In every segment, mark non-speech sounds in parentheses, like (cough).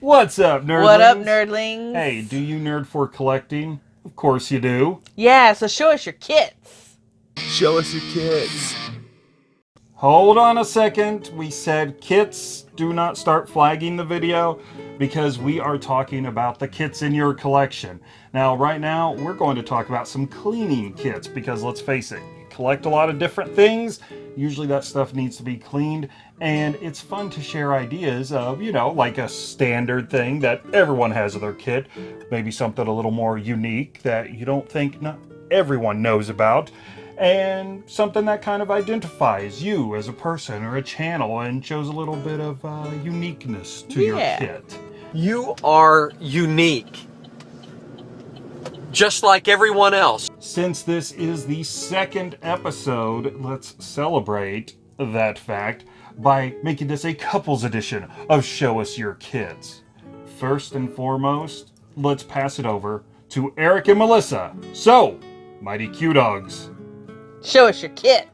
What's up, nerdlings? What up, nerdlings? Hey, do you nerd for collecting? Of course you do. Yeah, so show us your kits. Show us your kits. Hold on a second. We said kits. Do not start flagging the video because we are talking about the kits in your collection. Now, right now, we're going to talk about some cleaning kits because let's face it, you collect a lot of different things. Usually that stuff needs to be cleaned and it's fun to share ideas of, you know, like a standard thing that everyone has in their kit. Maybe something a little more unique that you don't think not everyone knows about and something that kind of identifies you as a person or a channel and shows a little bit of uh, uniqueness to Yeah. your kit. You are unique. Just like everyone else. Since this is the second episode, let's celebrate that fact by making this a couples edition of Show Us Your Kits. First and foremost, let's pass it over to Eric and Melissa. So, Mighty Q Dogs. Show us your kids.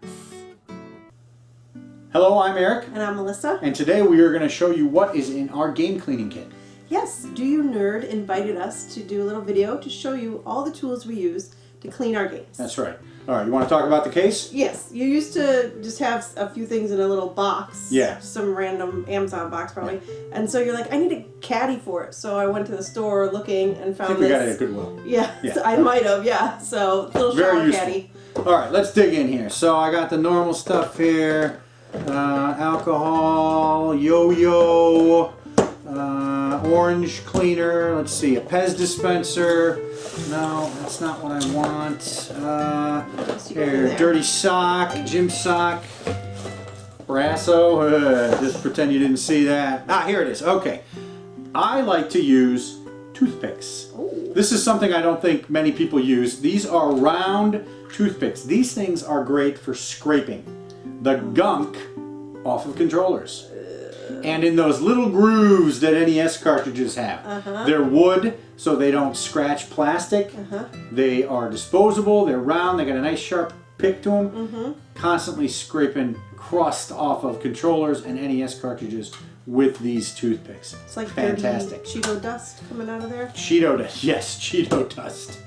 Hello, I'm Eric, And I'm Melissa. and today we are going to show you what is in our game cleaning kit. Yes, Do You Nerd invited us to do a little video to show you all the tools we use to clean our games. That's right. All right, you want to talk about the case? Yes, you used to just have a few things in a little box. Yeah. Some random Amazon box probably. And so you're like, I need a caddy for it. So I went to the store looking and I found think we this. got it at Goodwill. Yeah, (laughs) Yeah. so I might have, yeah. So little Very shower useful. caddy. All right, let's dig in here. So I got the normal stuff here. Uh, alcohol, yo-yo, uh, orange cleaner. Let's see, a Pez dispenser. No, that's not what I want. Uh, So you go in here, dirty sock, gym sock, Brasso. Uh, (laughs) just pretend you didn't see that. Ah, here it is. Okay. I like to use toothpicks. Ooh. This is something I don't think many people use. These are round toothpicks. These things are great for scraping the gunk off of controllers. And in those little grooves that NES cartridges have. Uh-huh. They're wood, so they don't scratch plastic. Uh-huh. They are disposable, they're round, they got a nice sharp pick to them. Mm-hmm. Constantly scraping crust off of controllers and NES cartridges with these toothpicks. It's like fantastic. Cheeto dust coming out of there. Cheeto dust. (laughs) Yes, Cheeto dust.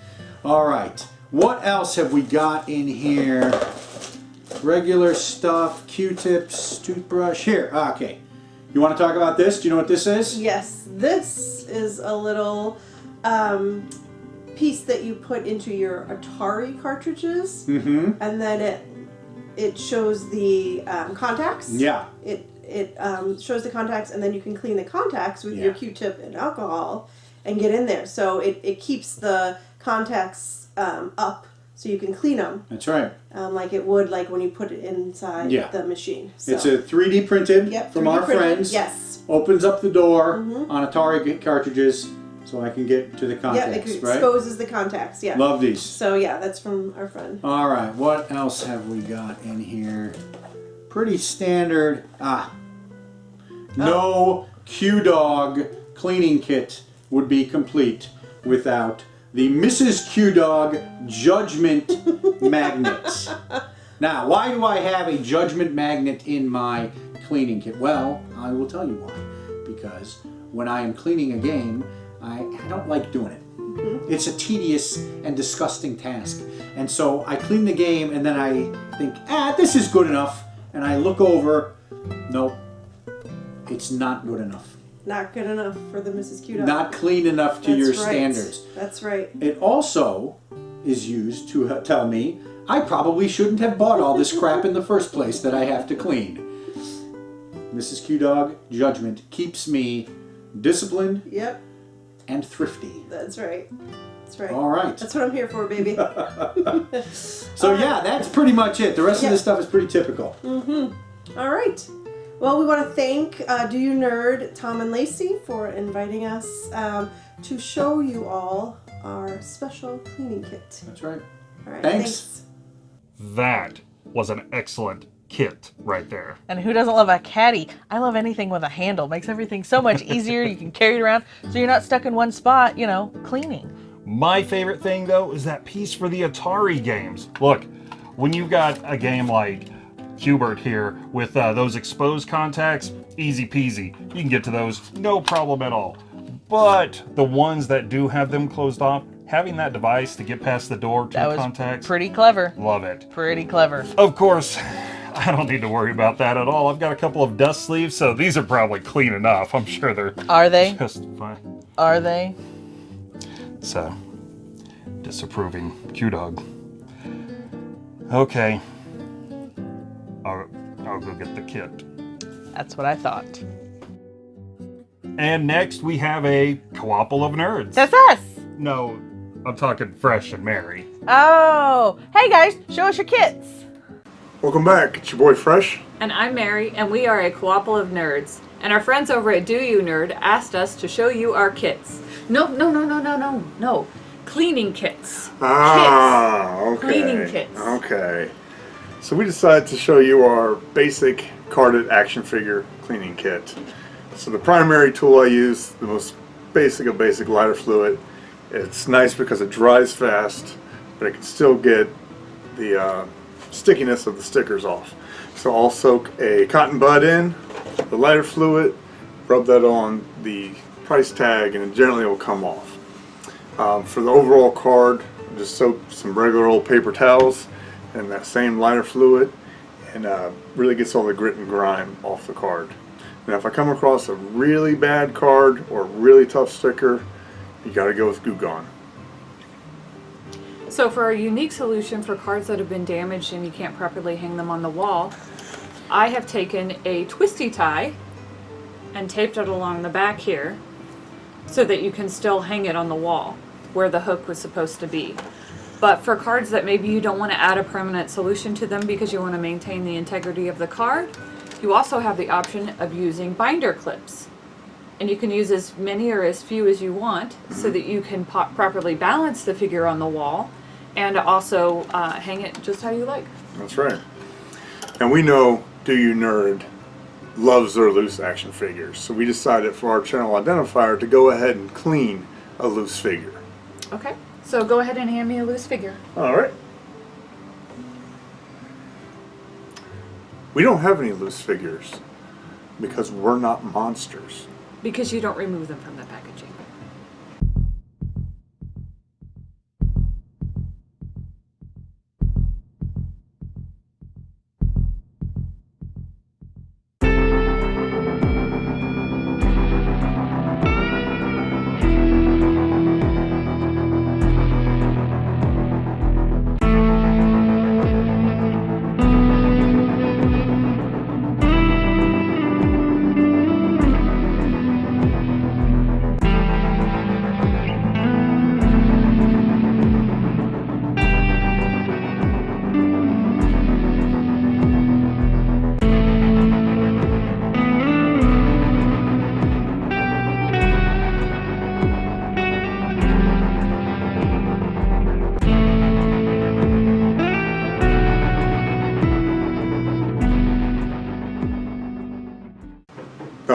All right. What else have we got in here? Regular stuff, Q-tips, toothbrush. Here, okay. You want to talk about this? Do you know what this is? Yes, this is a little um, piece that you put into your Atari cartridges, Mm-hmm. and then it it shows the um, contacts. Yeah. It it um, shows the contacts, and then you can clean the contacts with your Q-tip and alcohol, and get in there. So it, it keeps the contacts um, up, so you can clean them That's right. um, like it would like when you put it inside Yeah. the machine. So. It's a 3D printed yep, from 3D our printed. friends. Yes. Opens up the door Mhm. on Atari cartridges so I can get to the contacts, it right? exposes the contacts. Yeah. Love these. So yeah, that's from our friend. All right, what else have we got in here? Pretty standard. Ah, no Q Dog cleaning kit would be complete without the Mrs. Q Dog Judgment Magnet. Now, why do I have a Judgment Magnet in my cleaning kit? Well, I will tell you why. Because when I am cleaning a game, I, I don't like doing it. It's a tedious and disgusting task. And so I clean the game and then I think, ah, this is good enough. And I look over, nope, it's not good enough. Not good enough for the Mrs. Q dog. Not clean enough to That's your right. standards. That's right. It also is used to uh, tell me I probably shouldn't have bought all this crap in the first place that I have to clean. Mrs. Q Dog judgment keeps me disciplined Yep. and thrifty. That's right. That's right. All right. That's what I'm here for, baby. (laughs) (laughs) So yeah, that's pretty much it. The rest of this stuff is pretty typical. Mm-hmm. All right. Well, we want to thank uh, Do You Nerd, Tom and Lacey, for inviting us um, to show you all our special cleaning kit. That's right. All right. Thanks. That was an excellent kit right there. And who doesn't love a caddy? I love anything with a handle. Makes everything so much (laughs) easier. you can carry it around so you're not stuck in one spot, you know, cleaning. My favorite thing though is that piece for the Atari games. Look, when you've got a game like Q*bert here with uh, those exposed contacts, easy peasy. You can get to those no problem at all. But the ones that do have them closed off, having that device to get past the door to That the was contacts, pretty clever. love it. Pretty clever. Of course, (laughs) I don't need to worry about that at all. I've got a couple of dust sleeves, so these are probably clean enough. I'm sure they're Are they? just fine. Are they? So, disapproving Q Dog. Okay. I'll, I'll go get the kit. That's what I thought. And next we have a Coopple of Nerds. That's us. no, I'm talking Fresh and Mary. Oh, hey guys, show us your kits. Welcome back. It's your boy Fresh. And I'm Mary, and we are a Coopple of Nerds. And our friends over at Do You Nerd asked us to show you our kits. No, no, no, no, no, no, no. Cleaning kits. Ah, okay. Cleaning kits. Okay. So we decided to show you our basic carded action figure cleaning kit. So the primary tool I use, the most basic of basic lighter fluid. It's nice because it dries fast, but it can still get the uh, stickiness of the stickers off. So I'll soak a cotton bud in, the lighter fluid, rub that on the price tag, and it generally will come off. Um, for the overall card, just soak some regular old paper towels and that same lighter fluid and uh, really gets all the grit and grime off the card. Now if I come across a really bad card or really tough sticker, you gotta go with Goo Gone. So for a unique solution for cards that have been damaged and you can't properly hang them on the wall, I have taken a twisty tie and taped it along the back here so that you can still hang it on the wall where the hook was supposed to be. But for cards that maybe you don't want to add a permanent solution to them because you want to maintain the integrity of the card, you also have the option of using binder clips. And you can use as many or as few as you want so that you can properly balance the figure on the wall and also uh, hang it just how you like. That's right. And we know Do You Nerd loves their loose action figures. So we decided for our channel identifier to go ahead and clean a loose figure. Okay, so go ahead and hand me a loose figure. Alright. We don't have any loose figures because we're not monsters. Because you don't remove them from the packaging.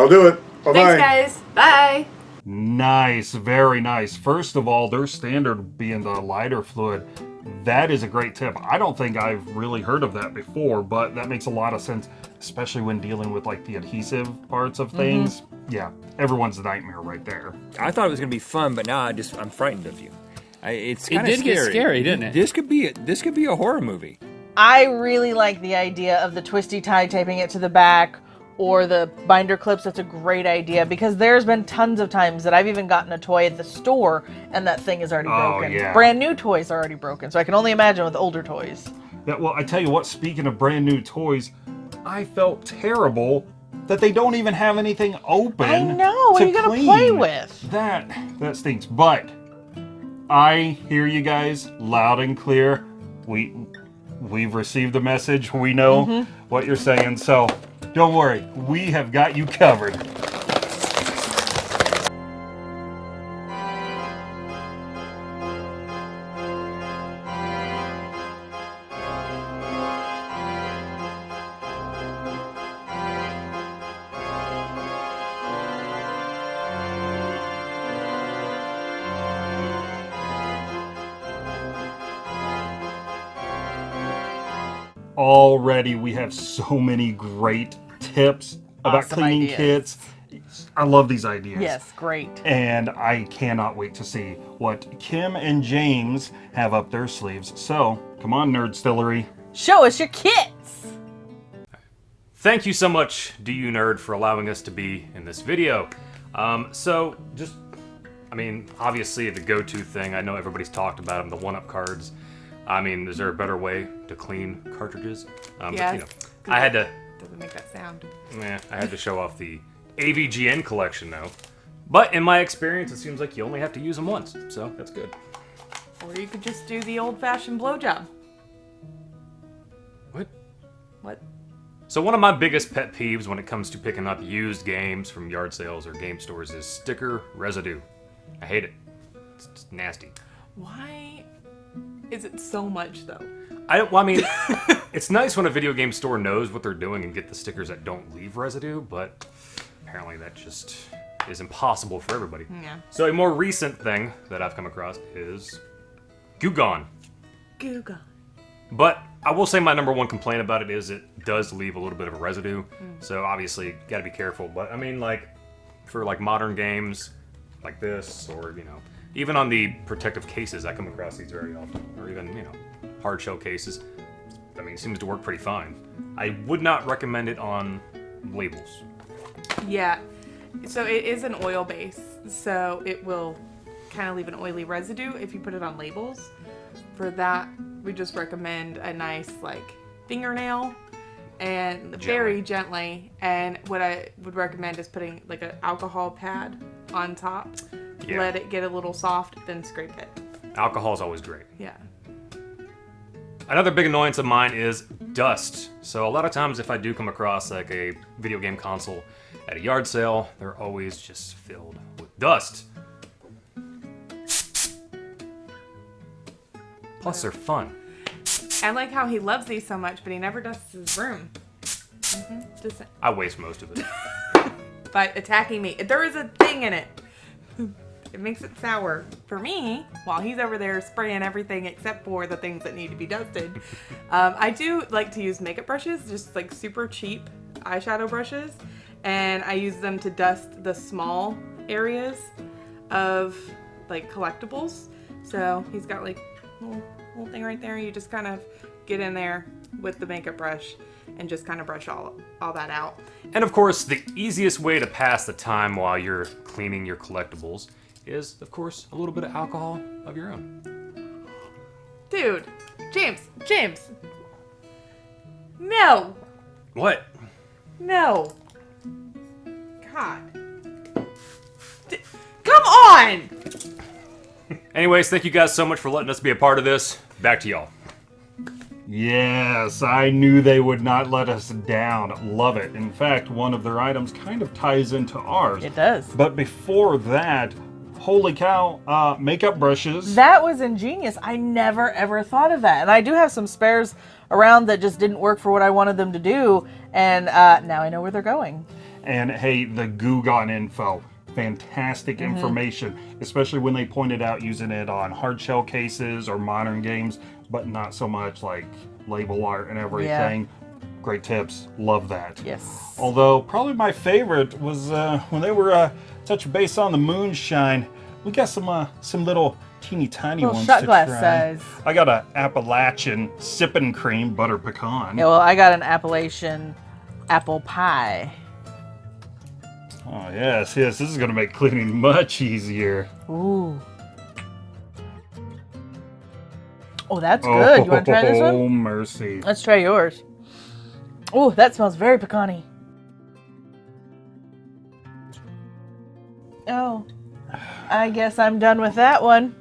I'll do it. Bye Thanks, guys. Bye. Nice, very nice. First of all, their standard being the lighter fluid. That is a great tip. I don't think I've really heard of that before, but that makes a lot of sense, especially when dealing with like the adhesive parts of mm-hmm. things. Yeah, everyone's a nightmare right there. I thought it was going to be fun, but now I just I'm frightened of you. I, it's It kind of did get scary, didn't it? This could be this could be a horror movie. I really like the idea of the twisty tie taping it to the back or the binder clips. That's a great idea because there's been tons of times that I've even gotten a toy at the store and that thing is already Oh, broken. yeah. Brand new toys are already broken, so I can only imagine with older toys. Yeah, well, I tell you what, speaking of brand new toys, I felt terrible that they don't even have anything open. I know, what to are you gonna play with? That that stinks. But I hear you guys loud and clear. We we've received the message. We know Mm-hmm. what you're saying. So don't worry, we have got you covered. Already, we have so many great tips about Awesome cleaning ideas. kits I love these ideas. Yes, great. And I cannot wait to see what Kim and James have up their sleeves. So, come on, Nerd Stillery. Show us your kits. Thank you so much, Do You Nerd, for allowing us to be in this video. Um, so, just, I mean, obviously the go-to thing, I know everybody's talked about them, the one-up cards. I mean, is there a better way to clean cartridges? Um, Yes. But, you know, I had to, Doesn't make that sound. eh, I had to show off the AVGN collection, though. But in my experience, it seems like you only have to use them once, so that's good. Or you could just do the old-fashioned blowjob. What? What? So one of my biggest pet peeves when it comes to picking up used games from yard sales or game stores is sticker residue. I hate it. It's nasty. Why is it so much though? I don't. Well, I mean, (laughs) it's nice when a video game store knows what they're doing and get the stickers that don't leave residue, but apparently that just is impossible for everybody. Yeah. So a more recent thing that I've come across is Goo Gone. Google. But I will say my number one complaint about it is it does leave a little bit of a residue. Mm. So obviously, got to be careful. But I mean, like for like modern games like this, or you know, even on the protective cases, I come across these very often, or even you know, hard shell cases. I mean, it seems to work pretty fine. I would not recommend it on labels. Yeah. So it is an oil base, so it will kind of leave an oily residue if you put it on labels. For that, we just recommend a nice like fingernail and very gently. And what I would recommend is putting like an alcohol pad on top. Yeah. Let it get a little soft, then scrape it. Alcohol is always great. Yeah. Another big annoyance of mine is dust. So a lot of times if I do come across like a video game console at a yard sale, they're always just filled with dust. Plus they're fun. I like how he loves these so much, but he never dusts his room. hmm Just I waste most of it. (laughs) by attacking me. There is a thing in it. It makes it sour for me while he's over there spraying everything except for the things that need to be dusted. (laughs) Um, I do like to use makeup brushes, just like super cheap eyeshadow brushes, and I use them to dust the small areas of like collectibles. So he's got like a little, little thing right there. You just kind of get in there with the makeup brush and just kind of brush all all that out. And of course, the easiest way to pass the time while you're cleaning your collectibles is, of course, a little bit of alcohol of your own. Dude, James, James. No, What? no. God. D- come on! (laughs) Anyways, thank you guys so much for letting us be a part of this. Back to y'all. Yes, I knew they would not let us down. Love it. In fact, one of their items kind of ties into ours. It does. But before that, holy cow, uh, makeup brushes. That was ingenious. I never ever thought of that. And I do have some spares around that just didn't work for what I wanted them to do. And uh, now I know where they're going. And hey, the Goo Gone info. Fantastic Mm-hmm. information, especially when they pointed out using it on hard shell cases or modern games, but not so much like label art and everything. Yeah Great tips. Love that. Yes. Although probably my favorite was uh, when they were uh, touch base on the moonshine. We got some uh, some little teeny tiny Little ones shot to glass try. size. I got an Appalachian sipping cream butter pecan. Yeah, well, I got an Appalachian apple pie. Oh yes, yes. This is gonna make cleaning much easier. Ooh. Oh, that's good. You want to try this Oh one? mercy. Let's try yours. Oh, that smells very pecan Oh, I guess I'm done with that one.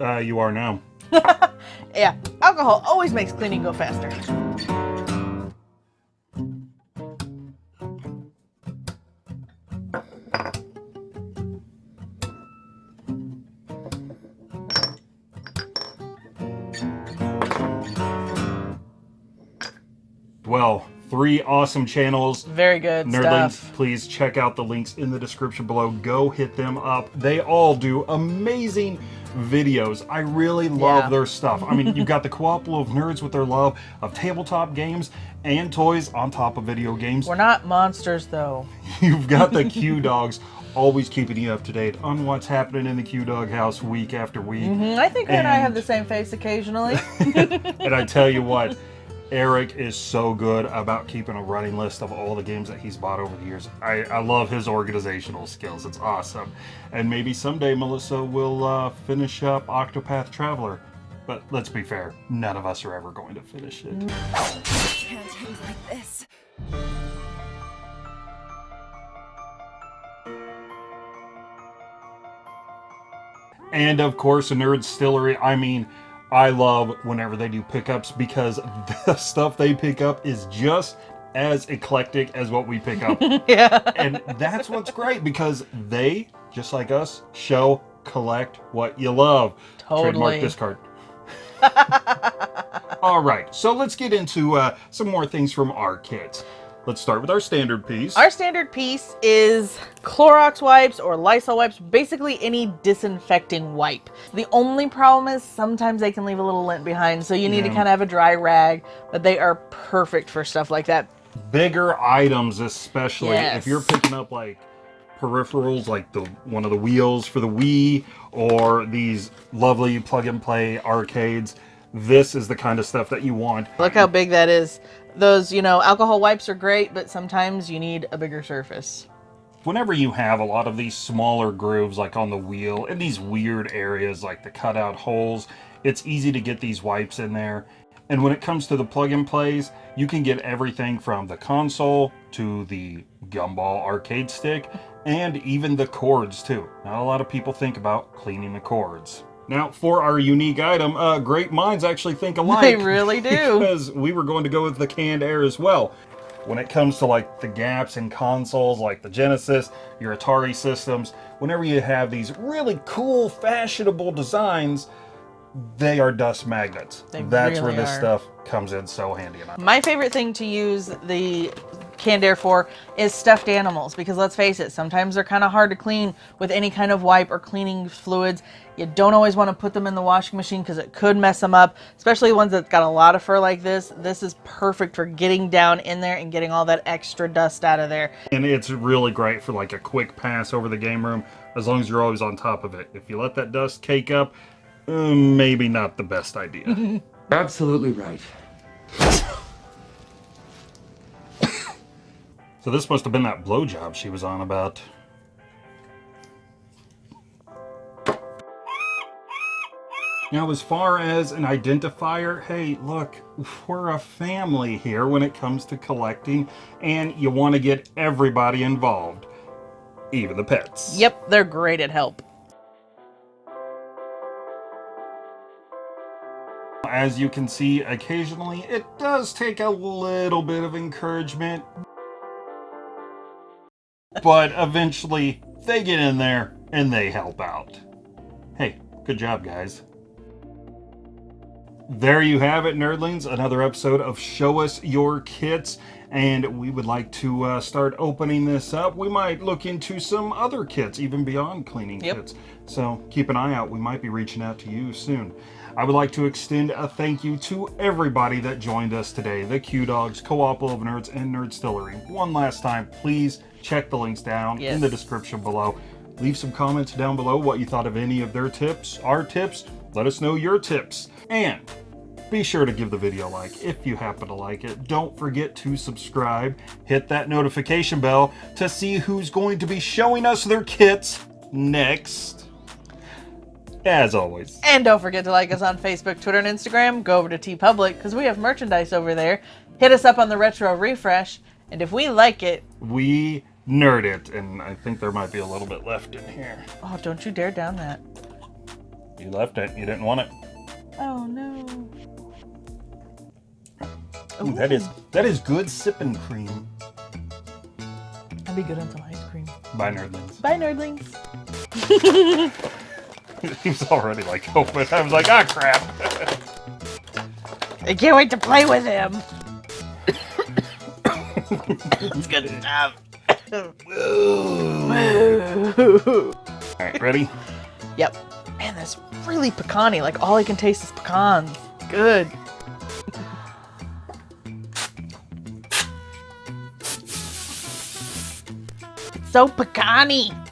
Uh, you are now. (laughs) Yeah, alcohol always makes cleaning go faster. Three awesome channels. Very good Nerdlings, stuff. please check out the links in the description below. Go hit them up. They all do amazing videos. I really love Yeah. their stuff. I mean, you've (laughs) got the Cooperative of Nerds with their love of tabletop games and toys on top of video games. We're not monsters though. (laughs) You've got the (laughs) Q Dogs always keeping you up to date on what's happening in the Q Dog house week after week. Mm, I think and I have the same face occasionally. And I tell you what, Eric is so good about keeping a running list of all the games that he's bought over the years. I, I love his organizational skills. It's awesome. And maybe someday Melissa will uh, finish up Octopath Traveler. But let's be fair, none of us are ever going to finish it. Can't end like this. And of course, a nerd stillery. I mean, I love whenever they do pickups because (laughs) the stuff they pick up is just as eclectic as what we pick up. (laughs) yeah. and that's what's great because they, just like us, show, collect what you love. Totally. Trademark this card. (laughs) All right, so let's get into uh, some more things from our kits. Let's start with our standard piece. Our standard piece is Clorox wipes or Lysol wipes, basically any disinfecting wipe. The only problem is sometimes they can leave a little lint behind, so you need to kind of have a dry rag, but they are perfect for stuff like that. bigger items especially Yes. if you're picking up like peripherals like the one of the wheels for the Wii or these lovely plug and play arcades this is the kind of stuff that you want Look how big that is. Those, you know, alcohol wipes are great, but sometimes you need a bigger surface. whenever you have a lot of these smaller grooves like on the wheel in these weird areas like the cutout holes it's easy to get these wipes in there. And when it comes to the plug and plays you can get everything from the console to the gumball arcade stick and even the cords too. Not a lot of people think about cleaning the cords now for our unique item uh, great minds actually think alike They really (laughs) do. because we were going to go with the canned air as well when it comes to like the gaps in consoles like the Genesis, your Atari systems, whenever you have these really cool fashionable designs, they are dust magnets. They That's where this are. stuff comes in so handy enough. My favorite thing to use the canned air for is stuffed animals because let's face it, sometimes they're kind of hard to clean with any kind of wipe or cleaning fluids. You don't always want to put them in the washing machine because it could mess them up, especially ones that got a lot of fur like this. This is perfect for getting down in there and getting all that extra dust out of there. And it's really great for like a quick pass over the game room as long as you're always on top of it. If you let that dust cake up, uh, maybe not the best idea. (laughs) Absolutely right. so this must have been that blowjob she was on about. Now, as far as an identifier, hey, look, we're a family here when it comes to collecting, and you want to get everybody involved, even the pets. Yep, they're great at help. As you can see, occasionally it does take a little bit of encouragement, but eventually they get in there and they help out. Hey, good job, guys. There you have it, nerdlings. Another episode of Show Us Your Kits. And we would like to uh, start opening this up. We might look into some other kits, even beyond cleaning Yep. kits. So keep an eye out. We might be reaching out to you soon. I would like to extend a thank you to everybody that joined us today the Q Dogs, Cooperative Nerds, and Nerd Stillery. One last time, please check the links down in the description below. Leave some comments down below what you thought of any of their tips, our tips. Let us know your tips. And be sure to give the video a like if you happen to like it. Don't forget to subscribe. Hit that notification bell to see who's going to be showing us their kits next. As always. And don't forget to like us on Facebook, Twitter, and Instagram. Go over to TeePublic because we have merchandise over there. Hit us up on the Retro Refresh. And if we like it, We nerd it, and I think there might be a little bit left in here. oh, don't you dare down that. You left it. You didn't want it. Oh no. Ooh, that is that is good sipping cream. That'd be good on some ice cream. Bye, nerdlings. Bye, nerdlings. (laughs) (laughs) he was already like open. I was like, ah, crap. I can't wait to play with him. it's good stuff. All right, ready? Yep. Man, Man, that's really pecany. Like all I can taste is pecans. Good. so pecany.